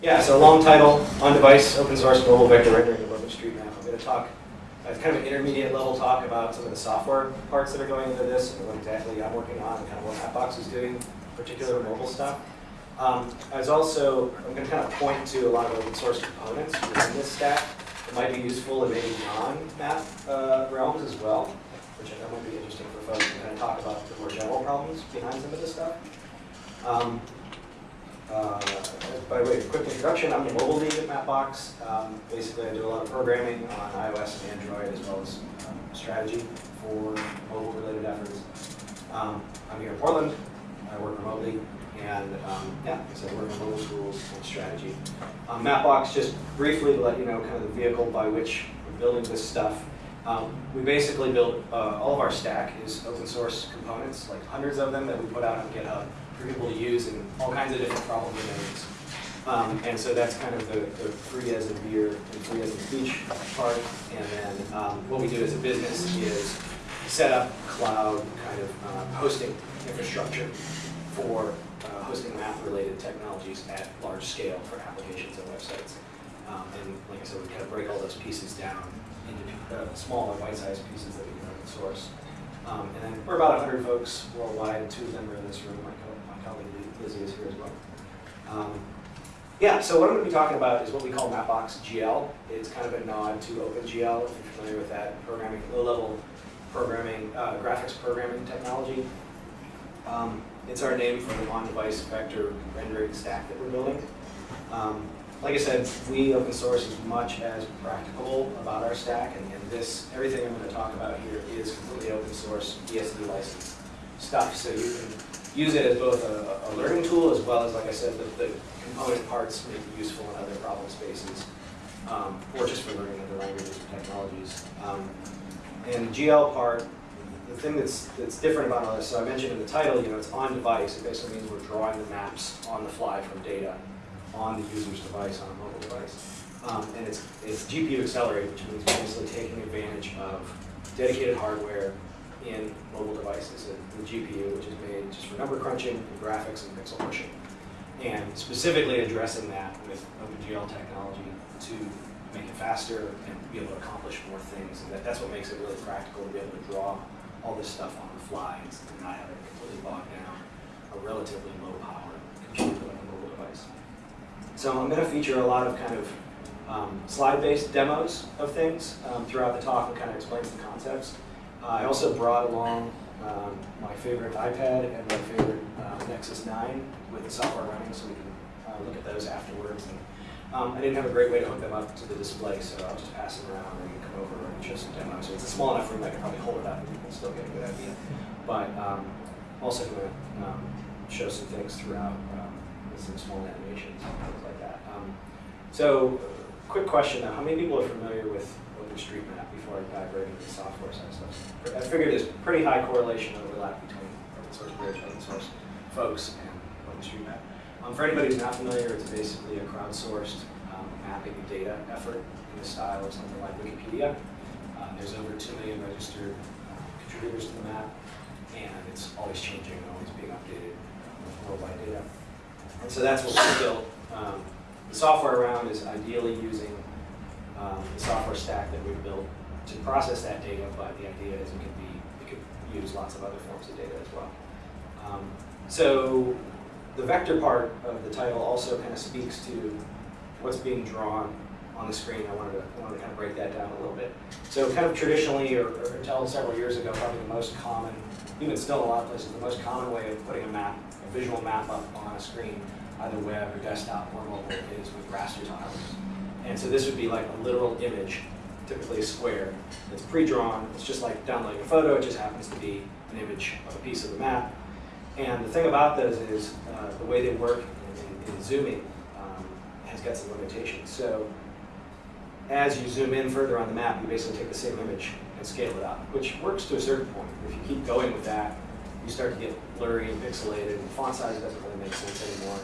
Yeah, so long title, on-device, open source mobile vector rendering of OpenStreetMap. I'm going to talk, uh, kind of an intermediate level talk about some of the software parts that are going into this and what exactly I'm working on and kind of what Mapbox is doing, particular mobile stuff. Um, as also, I'm going to kind of point to a lot of open source components within this stack that might be useful in maybe non-map uh, realms as well, which I think might be interesting for folks to kind of talk about the more general problems behind some of this stuff. Um, uh, by the way of quick introduction, I'm the mobile lead at Mapbox. Um, basically, I do a lot of programming on iOS and Android, as well as um, strategy for mobile-related efforts. Um, I'm here in Portland. I work remotely, and um, yeah, so I work on mobile tools and strategy. Um, Mapbox, just briefly to let you know, kind of the vehicle by which we're building this stuff. Um, we basically build uh, all of our stack is open source components, like hundreds of them that we put out on GitHub for people to use in all kinds of different problem domains. Um, and so that's kind of the, the free as in beer and free as in speech part. And then um, what we do as a business is set up cloud kind of uh, hosting infrastructure for uh, hosting map-related technologies at large scale for applications and websites. Um, and like I said, we kind of break all those pieces down into uh, smaller bite-sized pieces that we can open source. Um, and then we're about 100 folks worldwide. Two of them are in this room. My, co my colleague Lizzie here as well. Um, yeah, so what I'm going to be talking about is what we call Mapbox GL. It's kind of a nod to OpenGL, if you're familiar with that programming, low-level programming, uh, graphics programming technology. Um, it's our name for the on-device vector rendering stack that we're building. Um, like I said, we open source as much as practicable about our stack, and, and this, everything I'm going to talk about here is completely open source BSD licensed stuff. So you can use it as both a, a learning tool as well as, like I said, the, the component parts may be useful in other problem spaces, um, or just for learning other languages and technologies. Um, and the GL part, the thing that's, that's different about all this, so I mentioned in the title, you know, it's on device. It basically means we're drawing the maps on the fly from data on the user's device, on a mobile device. Um, and it's, it's GPU accelerated, which means we're basically taking advantage of dedicated hardware in mobile devices, the GPU, which is made just for number crunching and graphics and pixel pushing. And specifically addressing that with OpenGL technology to make it faster and be able to accomplish more things. And that, that's what makes it really practical to be able to draw all this stuff on the fly and not have it completely bogged down a relatively low power computer like a mobile device. So I'm going to feature a lot of kind of um, slide-based demos of things um, throughout the talk and kind of explains the concepts. Uh, I also brought along um, my favorite iPad and my favorite uh, Nexus 9 with the software running so we can uh, look at those afterwards. And, um, I didn't have a great way to hook them up to the display, so I'll just pass them around and come over and show some demos. So it's a small enough room I can probably hold it up and you can still get a good idea. But um, also going to um, show some things throughout um, with some small animations and things like that. Um, so, quick question though, how many people are familiar with OpenStreetMap before I dive right into the software side stuff? I figured there's pretty high correlation overlap between open source bridge, open source folks, and OpenStreetMap. Um, for anybody who's not familiar, it's basically a crowdsourced um, mapping data effort in the style of something like Wikipedia. Um, there's over 2 million registered uh, contributors to the map, and it's always changing and always being updated with worldwide data. And so that's what we built. Um, the software around is ideally using um, the software stack that we've built to process that data, but the idea is it could be it could use lots of other forms of data as well. Um, so the vector part of the title also kind of speaks to what's being drawn on the screen. I wanted to, I wanted to kind of break that down a little bit. So kind of traditionally, or, or until several years ago, probably the most common, even still a lot of places, the most common way of putting a map, a visual map up on a screen, either web or desktop or mobile, is with raster tiles. And so this would be like a literal image, typically a square, that's pre-drawn. It's just like downloading a photo, it just happens to be an image of a piece of the map. And the thing about those is uh, the way they work in, in, in zooming um, has got some limitations. So as you zoom in further on the map, you basically take the same image and scale it up, which works to a certain point. If you keep going with that, you start to get blurry and pixelated, and font size doesn't really make sense anymore.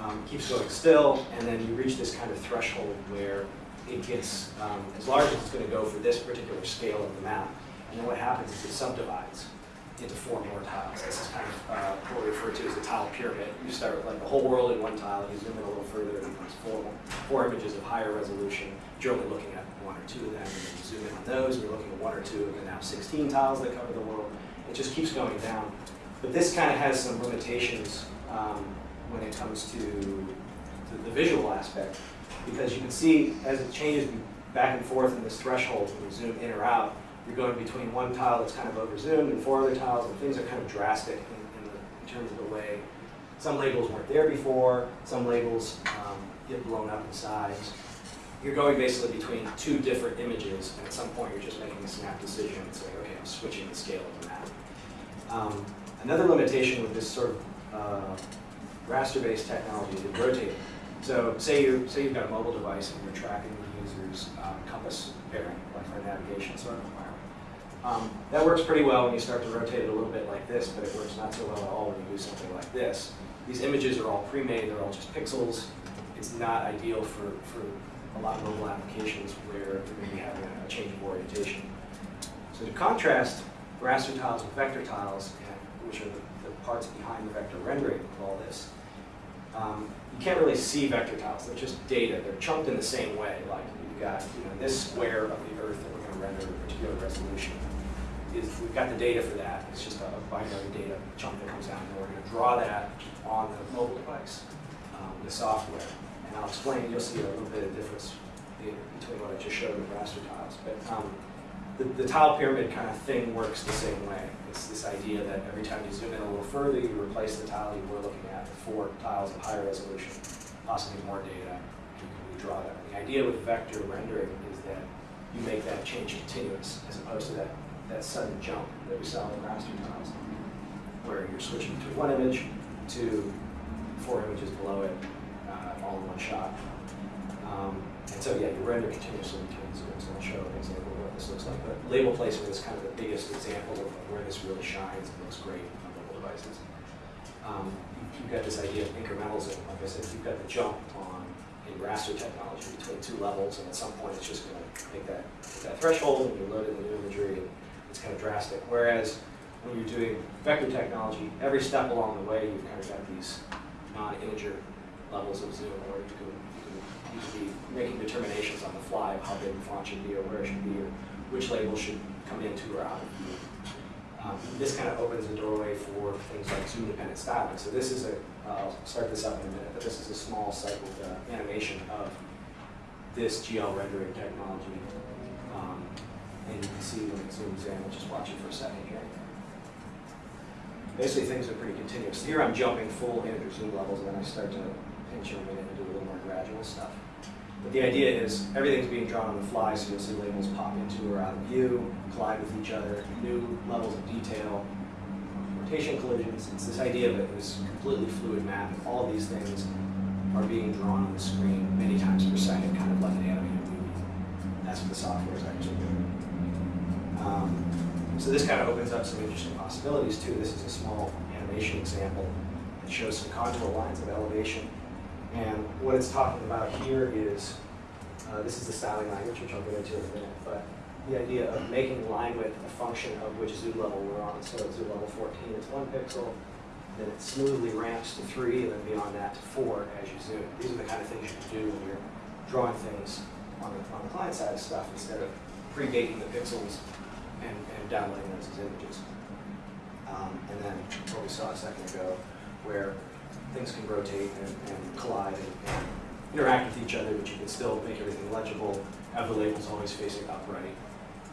Um, keeps going still, and then you reach this kind of threshold where it gets um, as large as it's going to go for this particular scale of the map. And then what happens is it subdivides. into four more tiles. This is kind of uh, what we refer to as a tile pyramid. You start with like the whole world in one tile, and you zoom in a little further, and it becomes four, four images of higher resolution. You're only looking at one or two of them, and then you zoom in on those, and you're looking at one or two of the now 16 tiles that cover the world. It just keeps going down. But this kind of has some limitations um, when it comes to, the visual aspect, because you can see as it changes back and forth in this threshold when you zoom in or out, you're going between one tile that's kind of over zoomed and four other tiles, and things are kind of drastic in, in, the, in terms of the way some labels weren't there before, some labels um, get blown up in size. You're going basically between two different images, and at some point you're just making a snap decision and saying, okay, I'm switching the scale of the map. Um, another limitation with this sort of uh, raster-based technology is rotating. So say, you, say you've got a mobile device and you're tracking the user's um, compass bearing, like for navigation sort of requirement. Um, that works pretty well when you start to rotate it a little bit like this, but it works not so well at all when you do something like this. These images are all pre-made, they're all just pixels. It's not ideal for, for a lot of mobile applications where you're going to be having a change of orientation. So to contrast raster tiles with vector tiles, which are the, the, parts behind the vector rendering of all this, um, you can't really see vector tiles. They're just data. They're chunked in the same way. Like you've got you know, this square of the Earth that we're going to render at a particular resolution. Is we've got the data for that. It's just a binary data chunk that comes down, and we're going to draw that on the mobile device, um, the software. And I'll explain, you'll see a little bit of difference between what I just showed with raster tiles. But um, the, the, tile pyramid kind of thing works the same way. It's this idea that every time you zoom in a little further, you replace the tile you were looking at with four tiles of higher resolution, possibly more data, you can redraw. And the idea with vector rendering is that you make that change continuous, as opposed to that, that sudden jump that we saw in raster tiles, where you're switching to one image to four images below it, uh, all in one shot. So yeah, you render continuously between zooms, and I'll show an example of what this looks like. But label placement is kind of the biggest example of where this really shines and looks great on mobile devices. Um, you've got this idea of incrementals, and like I said, you've got the jump on in raster technology between two levels, and at some point it's just going to make that, that threshold, and you're loading the new imagery, and it's kind of drastic. Whereas when you're doing vector technology, every step along the way, you've kind of got these non-integer levels of zoom, or you can, making determinations on the fly of how big the font should be, or where it should be, or which label should come into or out of view. Um, this kind of opens the doorway for things like zoom-dependent styling. So this is a, I'll start this up in a minute, but this is a small cycled uh, animation of this GL rendering technology. Um, and you can see when it zooms in, we'll just watch it for a second here basically things are pretty continuous. Here I'm jumping full integer zoom levels, and then I start to pinch them in and do a little more gradual stuff. But the idea is everything's being drawn on the fly, so you'll see labels pop into or out of view, collide with each other, new levels of detail, rotation collisions. It's this idea of it this completely fluid map, all of these things are being drawn on the screen many times per second, kind of like an animated movie. That's what the software is actually doing. Um, so this kind of opens up some interesting possibilities too. This is a small animation example that shows some contour lines of elevation. And what it's talking about here is, uh, this is the styling language, which I'll get into in a minute, but the idea of making line width a function of which zoom level we're on. So at zoom level 14 is one pixel, then it smoothly ramps to three, and then beyond that to four as you zoom. These are the kind of things you can do when you're drawing things on the, on the client side of stuff instead of pre-baking the pixels and, and downloading those as images. Um, and then what we saw a second ago, where things can rotate and, and collide and, and, interact with each other, but you can still make everything legible, have the labels always facing upright,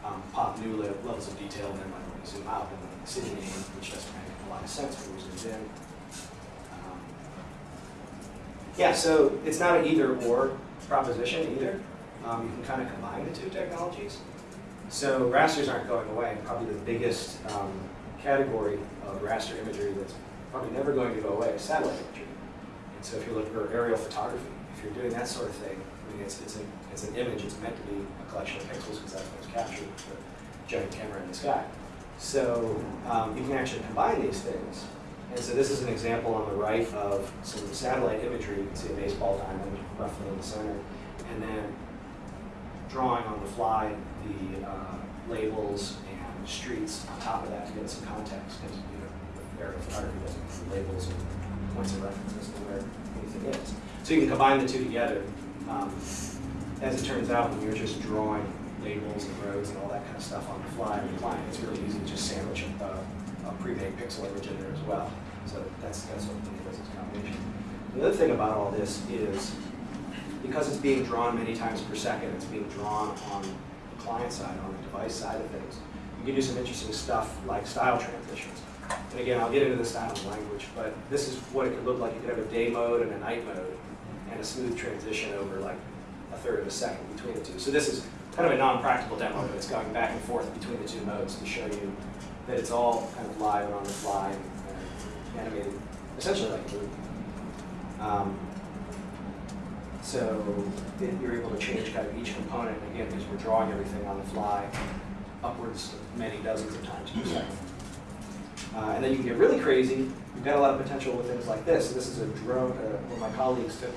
um, pop new levels of detail, and then like zoom out, and then the decision name, which doesn't make a lot of sense when we zoom in. Um, yeah, so it's not an either or proposition either. Um, you can kind of combine the two technologies. So rasters aren't going away. Probably the biggest um, category of raster imagery that's probably never going to go away is satellite imagery. And so if you look for aerial photography, if you're doing that sort of thing, I mean, it's, it's, a, it's an image. It's meant to be a collection of pixels because that's what's captured with the giant camera in the sky. So um, you can actually combine these things. And so this is an example on the right of some satellite imagery. You can see a baseball diamond roughly in the center. And then drawing on the fly the uh, labels and streets on top of that to get some context, because, doesn't include labels and points of reference as to where anything is. So you can combine the two together. Um, as it turns out, when you're just drawing labels and roads and all that kind of stuff on the fly with the client, it's really easy to just sandwich a, a pre-made pixel image in there as well. So that's, that's what it is, it's a combination. The other thing about all this is, because it's being drawn many times per second, it's being drawn on the client side, on the device side of things, you can do some interesting stuff like style transitions. And again, I'll get into the style and language, but this is what it could look like. You could have a day mode and a night mode, and a smooth transition over like a third of a second between the two. So this is kind of a non-practical demo, but it's going back and forth between the two modes to show you that it's all kind of live and on the fly and, animated, essentially like a movie. Um, so you're able to change kind of each component, again, because we're drawing everything on the fly, upwards of many dozens of times per second. Uh, and then you can get really crazy. You've got a lot of potential with things like this. This is a drone, uh, one of my colleagues took,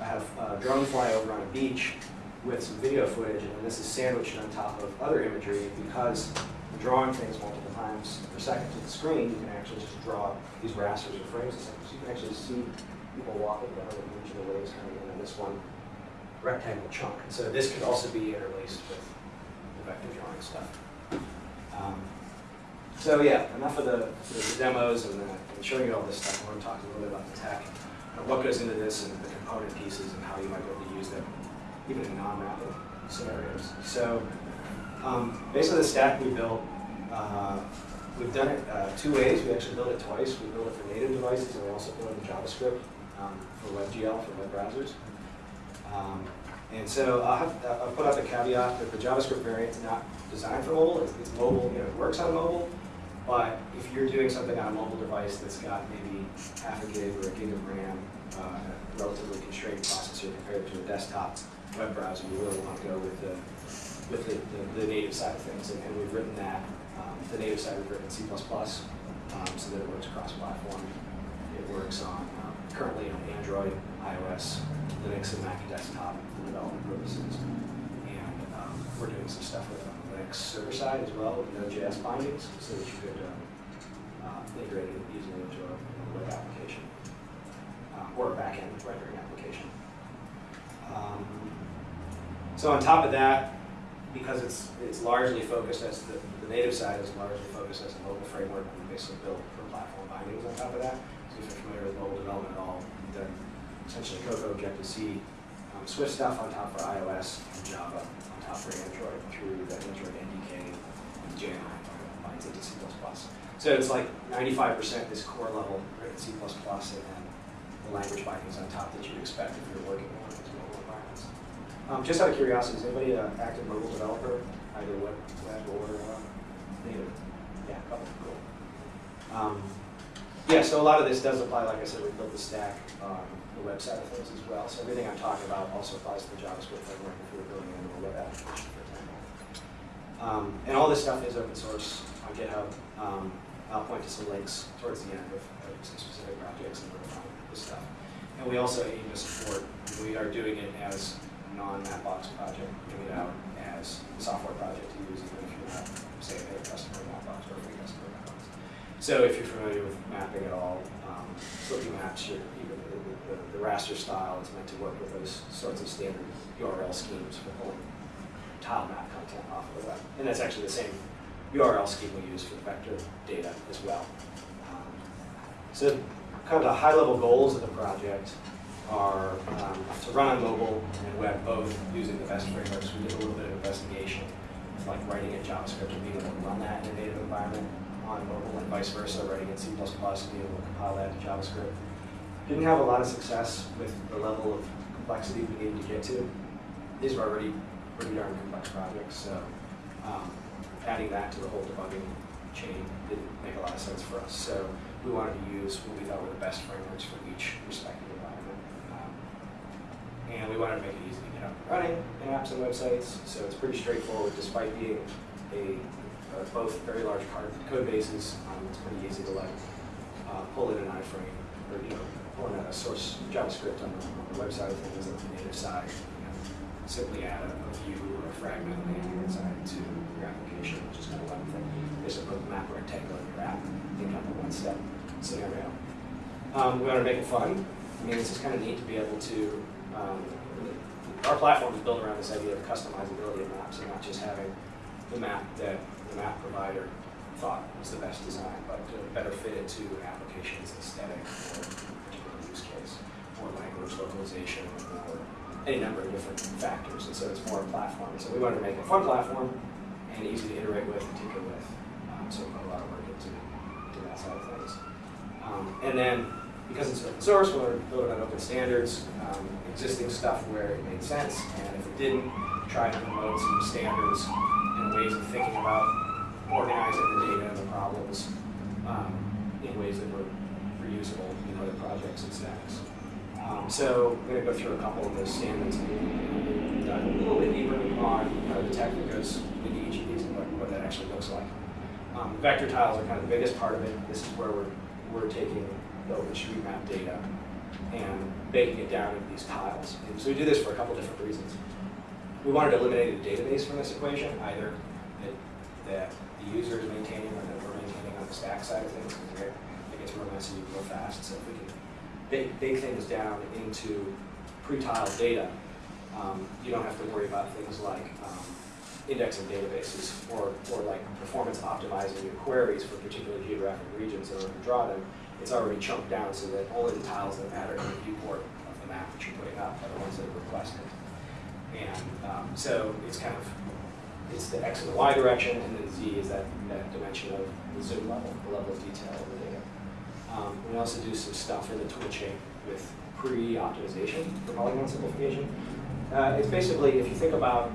I have a drone fly over on a beach with some video footage, and this is sandwiched on top of other imagery because drawing things multiple times per second to the screen, you can actually just draw these rasters or frames. So you can actually see people walking down the beach and the waves coming in on this one rectangle chunk. And so this could also be interlaced with the vector drawing stuff. Um, so yeah, enough of the, the demos and, the, and showing you all this stuff. I want to talk a little bit about the tech, what goes into this and the component pieces and how you might be able to use them, even in non-mapping scenarios. So um, basically the stack we built, uh, we've done it uh, two ways. We actually built it twice. We built it for native devices and we also built it in JavaScript um, for WebGL, for web browsers. Um, and so I'll, have, I'll put out the caveat that the JavaScript variant is not designed for mobile. It's, it's mobile, you know, it works on mobile, but if you're doing something on a mobile device that's got maybe half a gig or a gig of RAM, uh, a relatively constrained processor compared to a desktop web browser, you really want to go with the with the, the, the native side of things. And, and we've written that. Um, the native side we've written C++, um, so that it works cross-platform. It works on um, currently on Android, iOS, Linux, and Mac desktop for development purposes. And um, we're doing some stuff with it the Server side as well with Node.js bindings so that you could um, uh, integrate it easily into a, web application uh, or a backend rendering application. Um, so on top of that, because it's it's largely focused as the, the native side is largely focused as a mobile framework, we basically built for platform bindings on top of that. So if you're familiar with mobile development at all, done essentially Cocoa, Objective-C, um, Swift stuff on top for iOS, and Java on for Android through the Android NDK and JNI binds into C++. So it's like 95% this core level written C++ and then the language bindings on top that you'd expect if you're working in of these mobile environments. Um, just out of curiosity, is anybody an active mobile developer, either web, web or uh, native? Yeah, couple, cool. Um, yeah, so a lot of this does apply, like I said, we built the stack on the web side of things as well. So everything I'm talking about also applies to the JavaScript framework if you're building a web application, for example. Um, and all this stuff is open source on GitHub. Um, I'll point to some links towards the end of, some specific projects and this stuff. And we also aim to support, we are doing it as non-Mapbox project, giving it out as a software project to use even if you're not, say, a customer Mapbox or a free customer of Mapbox. So if you're familiar with mapping at all, um, Slippy Maps, your, the, the, the, raster style is meant to work with those sorts of standard URL schemes for pulling tile map content off of the web. And that's actually the same URL scheme we use for vector data as well. Um, so kind of the high-level goals of the project are um, to run on mobile and web both using the best frameworks. We did a little bit of investigation, It's like writing in JavaScript and being able to run that in a native environment on mobile vice versa, writing in C++ being able to compile that to JavaScript. Didn't have a lot of success with the level of complexity we needed to get to. These were already pretty darn complex projects, so um, adding that to the whole debugging chain didn't make a lot of sense for us. So we wanted to use what we thought were the best frameworks for each respective environment. Um, and we wanted to make it easy to get up and running in apps and websites. So it's pretty straightforward despite being a both very large code bases. It's pretty easy to like uh, pull in an iframe or you know pull in a source JavaScript on the, on the website of things on the native side. Simply add a, a view or a fragment of the inside to your application, which is kind of one thing. Basically put the map rectangle in your app, think of a one-step scenario. Um, we want to make it fun. I mean, this is kind of neat to be able to, um, our platform is built around this idea of customizability of maps and not just having the map that the map provider thought was the best design, but better fit it to application's aesthetic or particular use case, or language localization, or any number of different factors. And so it's more a platform. So we wanted to make a fun platform and easy to iterate with, and tinker with. Um, so we put a lot of work into, into that side of things. Um, and then because it's open source, we wanted to build it on open standards, um, existing stuff where it made sense, and if it didn't, try to promote some standards and ways of thinking about organizing the data and the problems um, in ways that were reusable in other projects and stacks. Um, so I'm going to go through a couple of those standards and dive a little bit deeper on kind of the tech each of these and what, what that actually looks like. Um, vector tiles are kind of the biggest part of it. This is where we're, we're taking the OpenStreetMap data and baking it down into these tiles. And so we do this for a couple different reasons. We wanted to eliminate a database from this equation, either that, that the user is maintaining or that we're maintaining on the stack side of things, because it gets real messy real fast. So if we can bake, things down into pre-tiled data, um, you don't have to worry about things like um, indexing databases or, or like performance optimizing your queries for particular geographic regions in order to draw them. It's already chunked down so that only the tiles that matter in the viewport of the map that you're putting up are the ones that are requested. And um, so it's kind of, it's the X and the Y direction, and then Z is that, that dimension of the zoom level, the level of detail of the data. Um, we also do some stuff in the tool chain with pre-optimization for polygon simplification. Uh, it's basically, if you think about,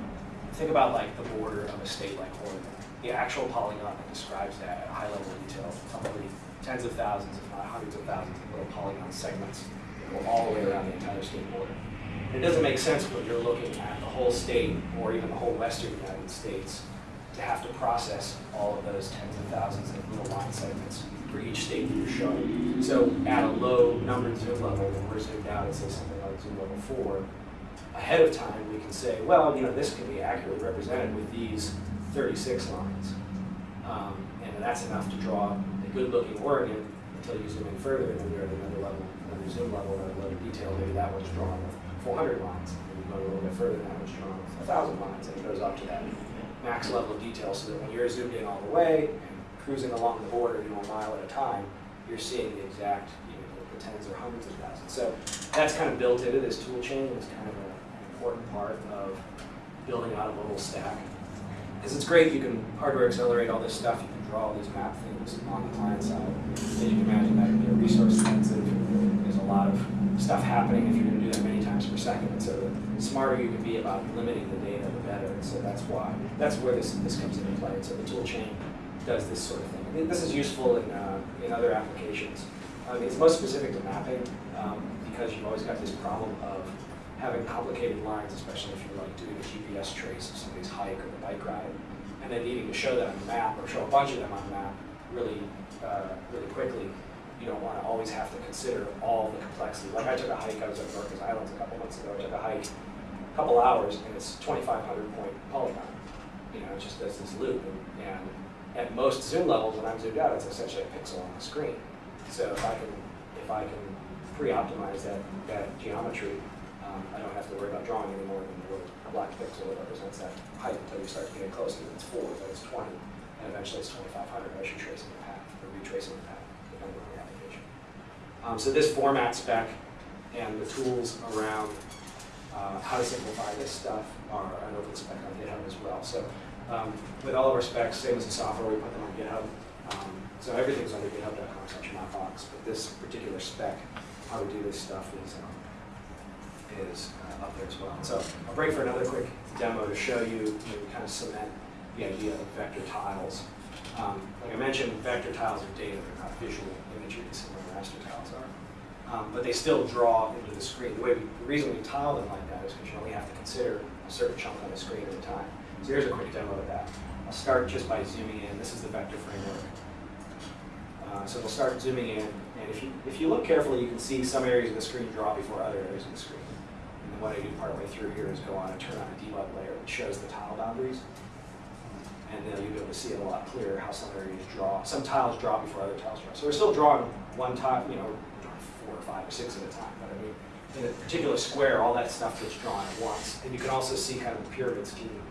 think about like the border of a state like Oregon, the actual polygon that describes that at a high level of detail, probably tens of thousands, if not hundreds of thousands of little polygon segments that go all the way around the entire state border. It doesn't make sense when you're looking at the whole state or even the whole western United States to have to process all of those tens of thousands of little line segments for each state that you're showing. So at a low numbered zoom level, when we're zoomed out at say something like zoom level four, ahead of time we can say, well, you know, this can be accurately represented with these 36 lines. Um, and that's enough to draw a good looking Oregon until you zoom in further and then you're at another level, another zoom level, another level of detail, maybe that one's drawn with 400 lines. And you go a little bit further and that one's drawn with 1,000 lines and it goes up to that max level of detail so that when you're zoomed in all the way and cruising along the border, you know, a mile at a time, you're seeing the exact, you know, the tens or hundreds of thousands. So that's kind of built into this tool chain. It's kind of an important part of building out a little stack. Because it's great, you can hardware accelerate all this stuff, you can draw all these map things on the client side. And you can imagine that can be resource intensive. There's a lot of stuff happening if you're going to do that many per second. And so the smarter you can be about limiting the data, the better. And so that's why, that's where this, this comes into play. And so the tool chain does this sort of thing. Mean, this is useful in, uh, in other applications. Mean, it's most specific to mapping um, because you've always got this problem of having complicated lines, especially if you're like doing a GPS trace of somebody's hike or a bike ride, and then needing to show that on the map or show a bunch of them on the map really, uh, really quickly. You don't want to always have to consider all the complexity. Like I took a hike, I was at Norcas Islands a couple months ago. I took a hike, a couple hours, and it's 2,500 point polygon. You know, it just does this loop, and, and at most zoom levels, when I'm zoomed out, it's essentially a pixel on the screen. So if I can, if I can pre-optimize that, that geometry, um, I don't have to worry about drawing any more than the little black pixel that represents that height until you start getting close to it's four, then it's 20, and eventually it's 2,500 as you're tracing the path, or retracing the path, depending on the application. Um, so this format spec and the tools around uh, how to simplify this stuff are an open spec on GitHub as well. So um, with all of our specs, same as the software, we put them on GitHub. Um, so everything's under github.com slash mapbox, but this particular spec, how to do this stuff is um, is uh, up there as well. So I'll break for another quick demo to show you, you know, kind of cement the idea of vector tiles. Um, like I mentioned, vector tiles are data, they're not visual imagery, similar raster tiles are. Um, but they still draw into the screen. The way we, the reason we tile them like that is because you only have to consider a certain chunk on the screen at a time. So here's a quick demo of that. I'll start just by zooming in. This is the vector framework. Uh, so we'll start zooming in, and if you, if you look carefully, you can see some areas of the screen draw before other areas of the screen. And And what I do partway through here is go on and turn on a debug layer that shows the tile boundaries. And then you'll be able to see it a lot clearer how some areas draw, some tiles draw before other tiles draw. So we're still drawing one tile, you know, four or five or six at a time, but I mean, in a particular square, all that stuff gets drawn at once. And you can also see kind of the pyramid scheme,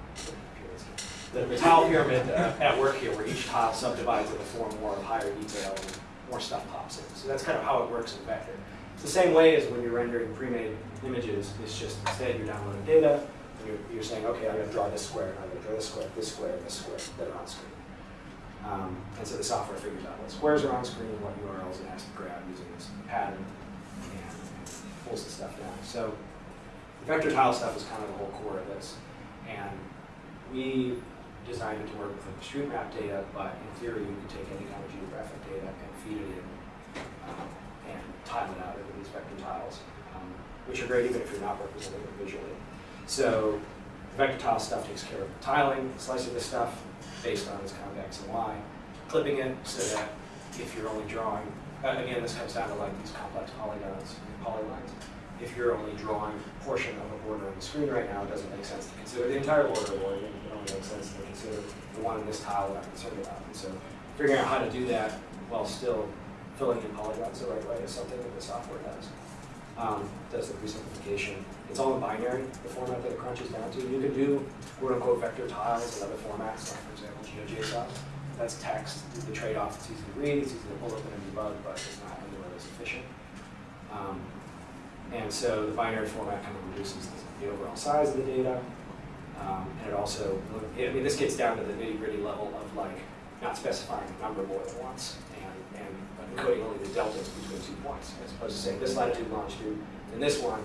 the, the tile pyramid uh, at work here, where each tile subdivides into four more of higher detail and more stuff pops in. So that's kind of how it works in Vector. It's the same way as when you're rendering pre-made images, it's just instead you're downloading data, you're, you're saying, okay, I'm gonna draw this square, and I'm gonna draw this square, this square, this square that are on screen. Um, and so the software figures out what squares are on screen, what URLs it has to grab using this pattern, and pulls the stuff down. So the vector tile stuff is kind of the whole core of this. And we designed it to work with OpenStreetMap data, but in theory, you can take any kind of geographic data and feed it in um, and tile it out into these vector tiles, um, which are great even if you're not representing it visually. So the vector tile stuff takes care of tiling, slicing the stuff based on its kind of X and Y, clipping it so that if you're only drawing, uh, again, this comes down to like these complex polygons, polylines. If you're only drawing a portion of a border on the screen right now, it doesn't make sense to consider the entire border of. It only makes sense to consider the one in this tile that I'm concerned about. And so figuring out how to do that while still filling in polygons the right way is something that the software does. Um, does the pre-simplification. It's all in binary, the format that it crunches down to. You can do quote-unquote vector tiles and other formats, like for example GeoJSON. That's text. The trade-off, it's easy to read, it's easy to pull up and debug, but it's not anywhere as efficient. Um, and so the binary format kind of reduces the, the overall size of the data. Um, and it also, I mean, this gets down to the nitty gritty level of like not specifying a number more than once encoding only the deltas between two points, as opposed to saying this latitude, longitude, and this one,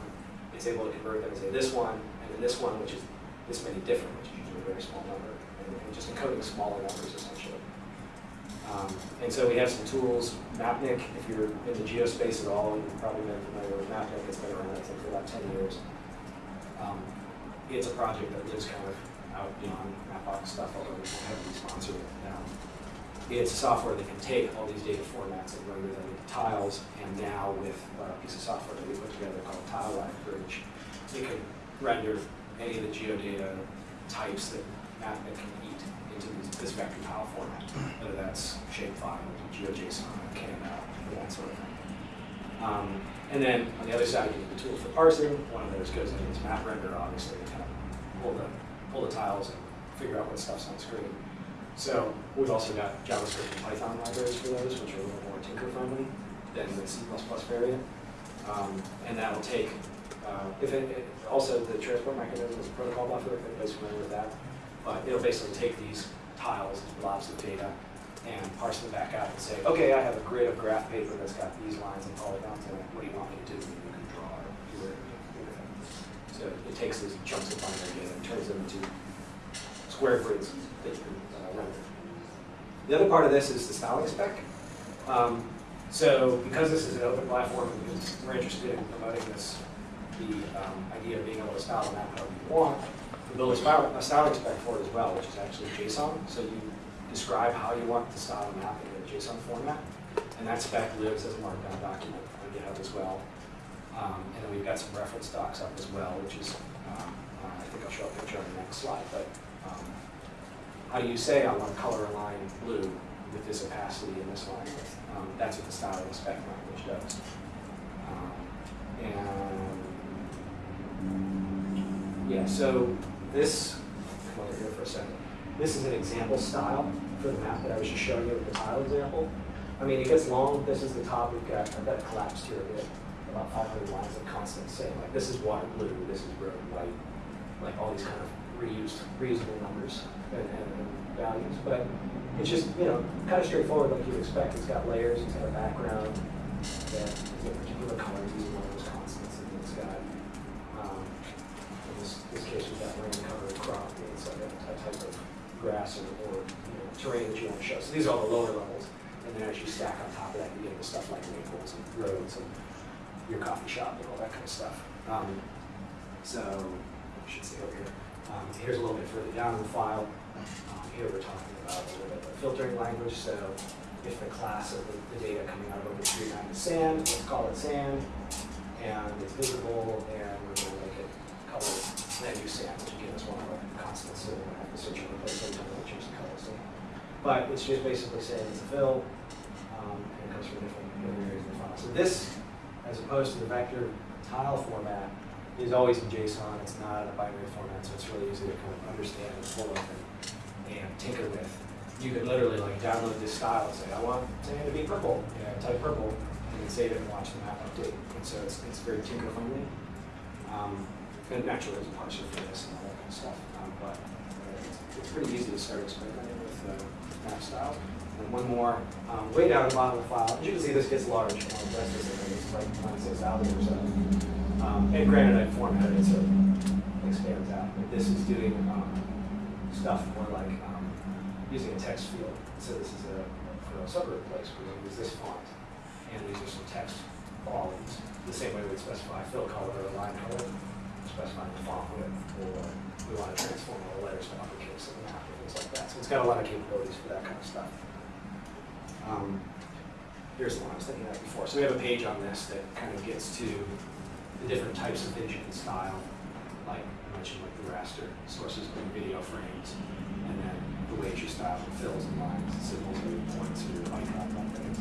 it's able to convert them and say this one, and then this one, which is this many different, which is usually a very small number, and, and just encoding smaller numbers essentially. Um, and so we have some tools, Mapnik, if you're in the geospace at all, you've probably been familiar with Mapnik, it's been around, I think, for about 10 years. Um, it's a project that lives kind of out beyond Mapbox stuff, although we heavily sponsor it now. It's software that can take all these data formats and render them into tiles, and now with a piece of software that we put together called Tile Live Bridge, it can render any of the geodata types that Mapnik can eat into this, vector tile format, whether that's shapefile, GeoJSON, KML, that sort of thing. Um, and then on the other side, you need the tool for parsing. One of those goes into this map render, obviously, to kind of pull the, pull the tiles and figure out what stuff's on screen. So we've also got JavaScript and Python libraries for those, which are a little more tinker-friendly than the C++ variant. Um, and that'll take, uh, if it, it, also the transport mechanism is protocol buffer, if anybody's familiar with that. But it'll basically take these tiles, blobs of data, and parse them back out and say, okay, I have a grid of graph paper that's got these lines and polygons in it. What do you want me to do? You can draw or do want. So it takes these chunks of binary data and turns them into square grids that you can uh, render. The other part of this is the styling spec. Um, so because this is an open platform, we're interested in promoting this, the um, idea of being able to style a map however you want, we build a, a styling spec for it as well, which is actually JSON. So you describe how you want to style a map in a JSON format, and that spec lives as a markdown document on GitHub as well. Um, and then we've got some reference docs up as well, which is, um, I think I'll show a picture on the next slide, but um, how you say I want to color a line blue with this opacity and this line? Um, that's what the styling spec language does. Um, and yeah, so this, come over here for a second. This is an example style for the map that I was just showing you with the tile example. I mean, it gets long. This is the top. We've got, I've got collapsed here a bit, about 500 lines of constant saying, like, this is water blue, this is road white, like all these kind of reused, reusable numbers and, and, values. But it's just, you know, kind of straightforward like you'd expect. It's got layers, it's got a background that is a particular color using one of those constants, and it's got, um, in this, this case, we've got land cover crop, it's like a, a type of grass or, or you know, terrain that you want to show. So these are all the lower levels. And then as you stack on top of that, you get into stuff like maples and roads and your coffee shop and all that kind of stuff. Um, so, I should say over here. Um, here's a little bit further down in the file. Um, here we're talking about a little bit of filtering language. So if the class of the, the data coming out of OpenStreetMap is sand, let's call it sand. and it's visible, and we're gonna make it color land use sand, which again is one of our constants, so we're gonna have to search and every time we the color sand. But it's just basically saying it's a fill, um, and it comes from different areas of the file. So this, as opposed to the vector tile format, is always in JSON, it's not in a binary format, so it's really easy to kind of understand and pull up and, and tinker with. You could literally like download this style and say, I want sand to be purple, you know, type purple, and then save it and watch the map update. And so it's, it's very tinker friendly. Um, and naturally there's a parser for this and all that kind of stuff, um, but it's, it's pretty easy to start experimenting with uh, map style. And one more, um, way down at the bottom of the file, as you can see, this gets large, know, the rest is like twenty-six thousand or so. Um, and granted, I formatted it so it expands out, but this is doing, um, stuff more like, um, using a text field. So this is a, for a subgroup place, gonna use this font, and these are some text qualities. The same way we'd specify fill color or line color, specifying the font width, or we wanna transform all the letters to uppercase and things like that. So it's got a lot of capabilities for that kind of stuff. Um, Here's the one I was thinking of before. So we have a page on this that kind of gets to the different types of engine style, like I mentioned, like the raster sources and video frames, and then the way you style and fills and lines, and symbols and points or icon and things.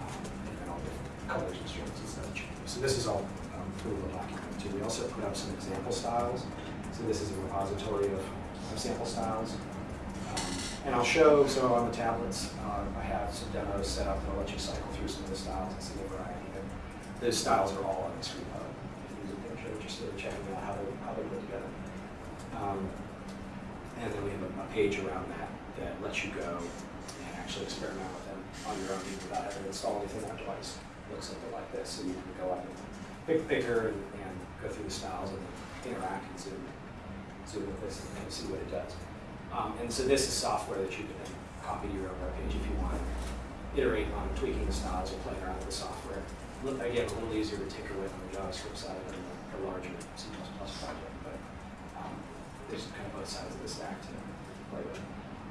Um, and then all different colors and strings and stuff. So this is all um, pretty well documented too. We also put up some example styles. So this is a repository of, of sample styles. Um, And I'll show, so on the tablets, uh, I have some demos set up that'll let you cycle through some of the styles and see the variety. And those styles are all on this repo. If you're interested in checking out how they, how they put together. Um, And then we have a, a page around that that lets you go and actually experiment with them on your own without having to install anything on device. Looks something like this, so you can go up and pick the picker and, and go through the styles and interact and zoom, zoom with this and see what it does. Um, and so this is software that you can then copy to your own web page if you want. Iterate on tweaking the styles or playing around with the software. Again, a little easier to tinker with on the JavaScript side than the, larger C++ project, but um, there's kind of both sides of the stack to play with.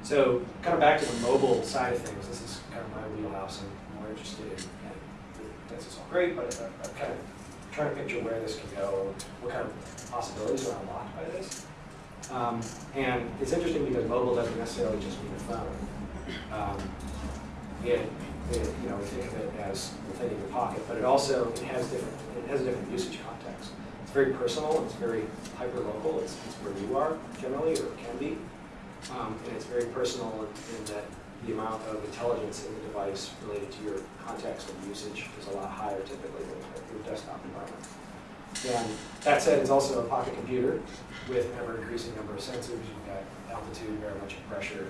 So kind of back to the mobile side of things, this is kind of my wheelhouse. I'm more interested in, this is all great, but I'm, I'm kind of trying to picture where this can go, what kind of possibilities are unlocked by this. Um, and it's interesting because mobile doesn't necessarily just mean a phone. Um, it, it, you know, we think of it as the thing in your pocket, but it also it has different it has a different usage context. It's very personal. It's very hyper local. It's, it's where you are generally, or it can be, um, and it's very personal in, in that the amount of intelligence in the device related to your context and usage is a lot higher typically than your desktop environment. And that said, it's also a pocket computer with an ever-increasing number of sensors. You've got altitude, barometric pressure,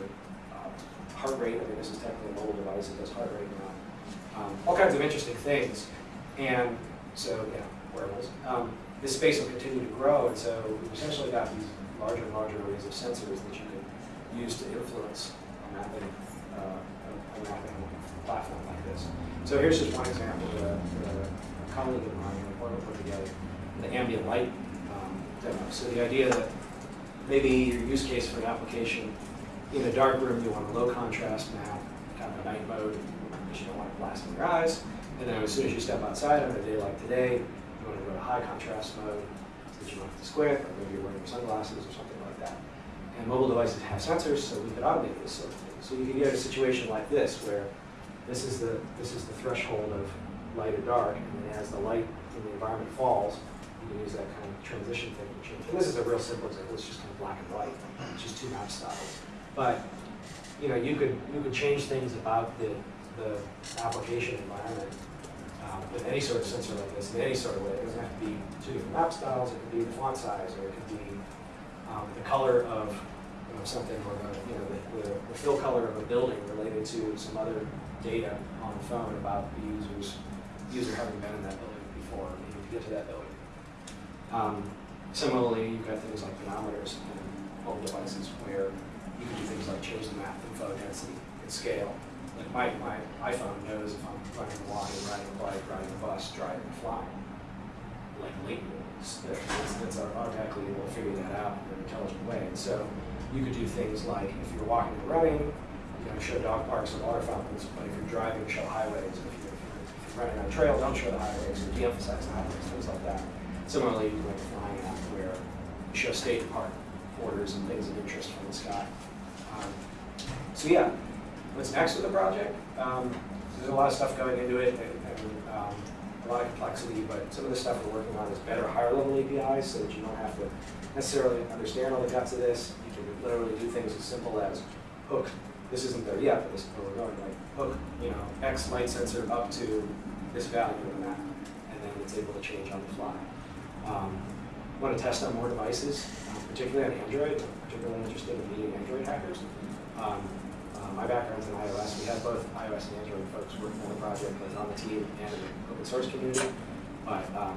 heart rate. I mean, this is technically a mobile device that does heart rate now. Um, all kinds of interesting things. And so, yeah, wearables. Um, this space will continue to grow, and so we've essentially got these larger and larger arrays of sensors that you can use to influence a mapping, uh, a, mapping platform like this. So here's just one example that a, a colleague of mine in Portland put together the ambient light um, demo. So the idea that maybe your use case for an application in a dark room, you want a low contrast map, kind of a night mode, because you don't want it blasting your eyes. And then as soon as you step outside on a day like today, you want to go to high contrast mode so that you don't have to squint, or maybe you're wearing sunglasses or something like that. And mobile devices have sensors, so we could automate this sort of thing. So you can get a situation like this, where this is the this is the threshold of light or dark, and then as the light in the environment falls, you can use that kind of transition thing to change. And this is a real simple example. It's just kind of black and white. It's just two map styles. But you know, you could you could change things about the the application environment um, with any sort of sensor like this in any sort of way. It doesn't have to be two different map styles. It could be the font size, or it could be um, the color of you know, something, or the you know the, the, the fill color of a building related to some other data on the phone about the user's user having been in that building before, needing to get to that building. Um, similarly, you've got things like manometers and mobile devices where you can do things like change the map and photo density and scale. Like my, my iPhone knows if I'm running a walk, riding a bike, riding a bus, driving, flying. Like late that's, that's automatically able to figure that out in an intelligent way. And so you could do things like if you're walking and running, you know, show dog parks and water fountains, but if you're driving, show highways. If you're, if you're running on a trail, don't show the highways, or de-emphasize the highways, things like that. Similarly, you can a flying app where you show state park borders and things of interest from the sky. So yeah, what's next with the project? Um, There's a lot of stuff going into it, and and, um, a lot of complexity, but some of the stuff we're working on is better higher level APIs, so that you don't have to necessarily understand all the guts of this. You can literally do things as simple as hook, this isn't there yet, but this is where we're going, like hook, you know, X light sensor up to this value of the map, and then it's able to change on the fly. Um, Want to test on more devices, um, particularly on Android, particularly interested in meeting Android hackers. Um, uh, My background's in iOS, we have both iOS and Android folks working on the project, both on the team and in the open source community. But, um,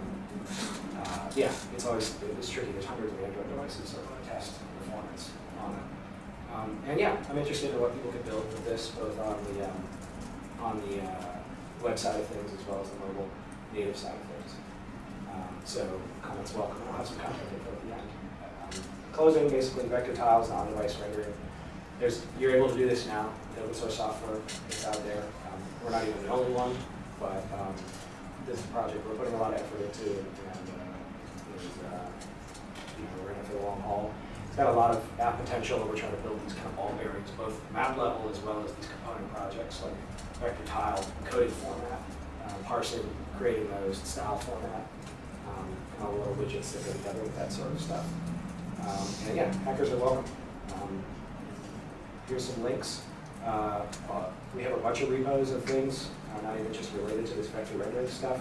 uh, yeah, it's always, it's tricky, there's hundreds of Android devices, so test performance on it. Um, And yeah, I'm interested in what people could build with this, both on the, um, on the uh, web side of things as well as the mobile native side of things. Um, So comments welcome, I'll have some content info at the end. Um, Closing, basically vector tiles, on-device rendering. There's, you're able to do this now, the open source software is out there. Um, We're not even the only one, but um, this project, we're putting a lot of effort into and uh, there's, uh, you know, we're in it for the long haul. It's got a lot of app potential, and we're trying to build these kind of all areas, both map level as well as these component projects, like vector tile, coded format, um, parsing, creating those style format, um, and all the little widgets that go together with that sort of stuff. Um, And yeah, hackers are welcome. Here's some links. Uh, uh, We have a bunch of repos of things, uh, not even just related to this vector rendering stuff.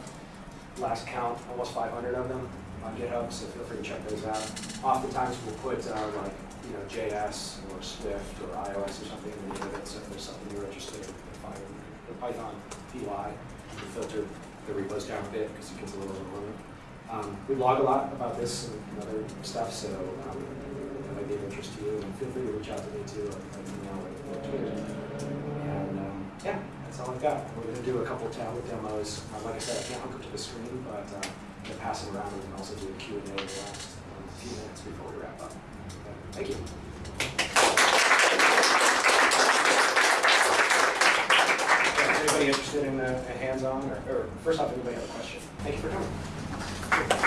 Last count, almost 500 of them on GitHub, so feel free to check those out. Oftentimes, we'll put uh, like, you know, JS or Swift or iOS or something in the name of it, so if there's something you're interested in, find. The Python PY, you can filter the repos down a bit because it gets a little overwhelming. Um, We log a lot about this and other stuff, so um, be of interest to you, and feel free to reach out to me too, email or Twitter. And, um, yeah, that's all I've got. We're gonna do a couple tablet demos. Uh, Like I said, I can't hook up to the screen, but uh, I'm gonna pass it around, and also do a Q and A in the last um, few minutes before we wrap up. Thank you. Anybody interested in uh, a hands-on, or, or first off, anybody have a question? Thank you for coming.